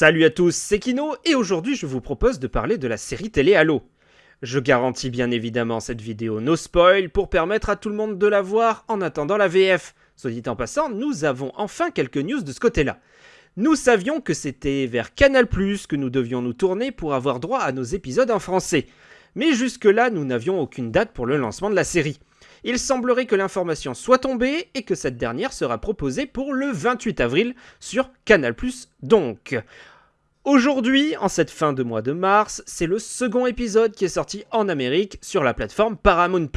Salut à tous, c'est Kino et aujourd'hui je vous propose de parler de la série télé Halo. Je garantis bien évidemment cette vidéo no spoil pour permettre à tout le monde de la voir en attendant la VF. Soit dit en passant, nous avons enfin quelques news de ce côté-là. Nous savions que c'était vers Canal+, que nous devions nous tourner pour avoir droit à nos épisodes en français. Mais jusque-là, nous n'avions aucune date pour le lancement de la série. Il semblerait que l'information soit tombée et que cette dernière sera proposée pour le 28 avril sur Canal+, donc. Aujourd'hui, en cette fin de mois de mars, c'est le second épisode qui est sorti en Amérique sur la plateforme Paramount+.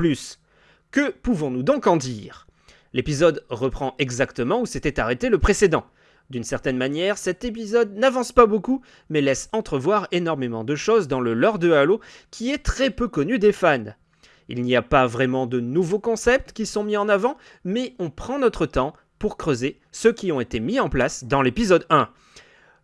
Que pouvons-nous donc en dire? L'épisode reprend exactement où s'était arrêté le précédent. D'une certaine manière, cet épisode n'avance pas beaucoup, mais laisse entrevoir énormément de choses dans le lore de Halo qui est très peu connu des fans. Il n'y a pas vraiment de nouveaux concepts qui sont mis en avant, mais on prend notre temps pour creuser ceux qui ont été mis en place dans l'épisode 1.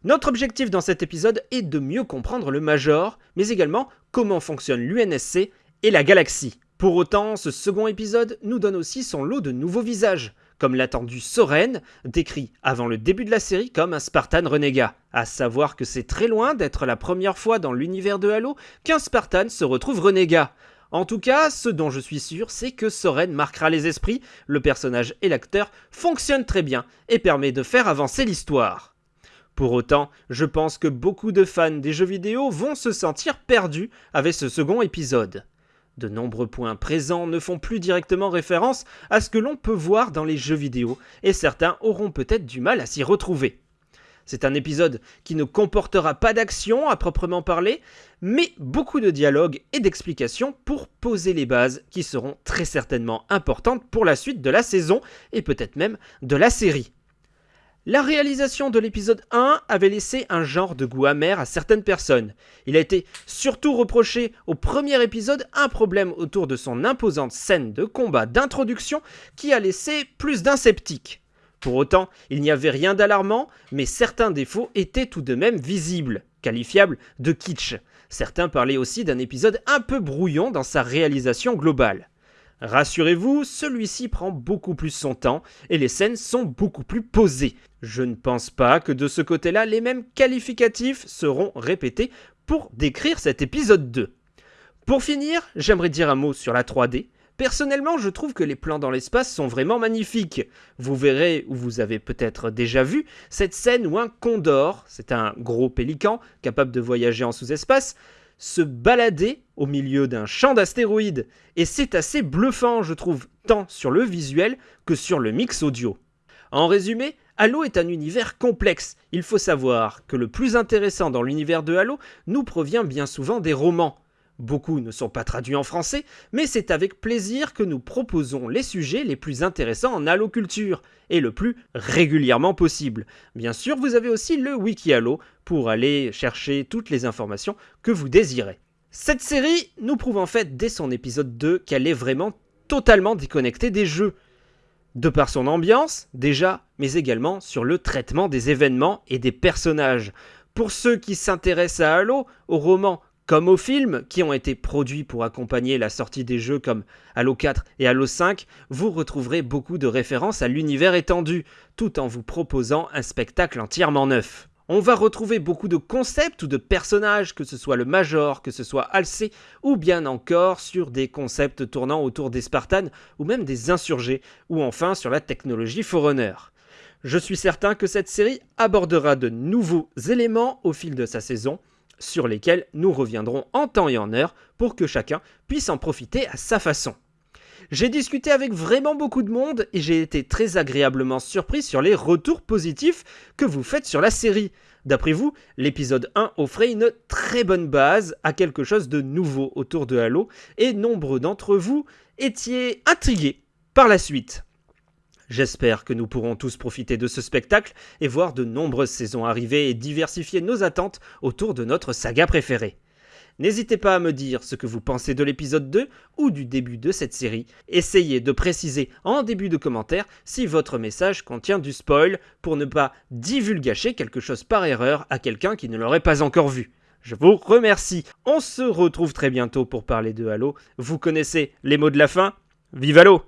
Notre objectif dans cet épisode est de mieux comprendre le Major, mais également comment fonctionne l'UNSC et la galaxie. Pour autant, ce second épisode nous donne aussi son lot de nouveaux visages, comme l'attendu Soren, décrit avant le début de la série comme un Spartan renégat. À savoir que c'est très loin d'être la première fois dans l'univers de Halo qu'un Spartan se retrouve renégat. En tout cas, ce dont je suis sûr, c'est que Soren marquera les esprits, le personnage et l'acteur fonctionnent très bien et permet de faire avancer l'histoire. Pour autant, je pense que beaucoup de fans des jeux vidéo vont se sentir perdus avec ce second épisode. De nombreux points présents ne font plus directement référence à ce que l'on peut voir dans les jeux vidéo, et certains auront peut-être du mal à s'y retrouver. C'est un épisode qui ne comportera pas d'action à proprement parler, mais beaucoup de dialogues et d'explications pour poser les bases qui seront très certainement importantes pour la suite de la saison et peut-être même de la série. La réalisation de l'épisode 1 avait laissé un genre de goût amer à certaines personnes. Il a été surtout reproché au premier épisode un problème autour de son imposante scène de combat d'introduction qui a laissé plus d'un sceptique. Pour autant, il n'y avait rien d'alarmant, mais certains défauts étaient tout de même visibles, qualifiables de kitsch. Certains parlaient aussi d'un épisode un peu brouillon dans sa réalisation globale. Rassurez-vous, celui-ci prend beaucoup plus son temps et les scènes sont beaucoup plus posées. Je ne pense pas que de ce côté-là, les mêmes qualificatifs seront répétés pour décrire cet épisode 2. Pour finir, j'aimerais dire un mot sur la 3D. Personnellement, je trouve que les plans dans l'espace sont vraiment magnifiques. Vous verrez, ou vous avez peut-être déjà vu, cette scène où un condor, c'est un gros pélican capable de voyager en sous-espace, se balader au milieu d'un champ d'astéroïdes. Et c'est assez bluffant, je trouve, tant sur le visuel que sur le mix audio. En résumé, Halo est un univers complexe. Il faut savoir que le plus intéressant dans l'univers de Halo nous provient bien souvent des romans. Beaucoup ne sont pas traduits en français, mais c'est avec plaisir que nous proposons les sujets les plus intéressants en Halo culture, et le plus régulièrement possible. Bien sûr, vous avez aussi le Wiki Halo pour aller chercher toutes les informations que vous désirez. Cette série nous prouve en fait dès son épisode 2 qu'elle est vraiment totalement déconnectée des jeux. De par son ambiance, déjà, mais également sur le traitement des événements et des personnages. Pour ceux qui s'intéressent à Halo, au roman comme aux films qui ont été produits pour accompagner la sortie des jeux comme Halo 4 et Halo 5, vous retrouverez beaucoup de références à l'univers étendu, tout en vous proposant un spectacle entièrement neuf. On va retrouver beaucoup de concepts ou de personnages, que ce soit le Major, que ce soit Halsey, ou bien encore sur des concepts tournant autour des Spartans, ou même des insurgés, ou enfin sur la technologie Forerunner. Je suis certain que cette série abordera de nouveaux éléments au fil de sa saison, sur lesquels nous reviendrons en temps et en heure pour que chacun puisse en profiter à sa façon. J'ai discuté avec vraiment beaucoup de monde et j'ai été très agréablement surpris sur les retours positifs que vous faites sur la série. D'après vous, l'épisode 1 offrait une très bonne base à quelque chose de nouveau autour de Halo et nombreux d'entre vous étiez intrigués par la suite. J'espère que nous pourrons tous profiter de ce spectacle et voir de nombreuses saisons arriver et diversifier nos attentes autour de notre saga préférée. N'hésitez pas à me dire ce que vous pensez de l'épisode 2 ou du début de cette série. Essayez de préciser en début de commentaire si votre message contient du spoil pour ne pas divulgacher quelque chose par erreur à quelqu'un qui ne l'aurait pas encore vu. Je vous remercie. On se retrouve très bientôt pour parler de Halo. Vous connaissez les mots de la fin? Vive Halo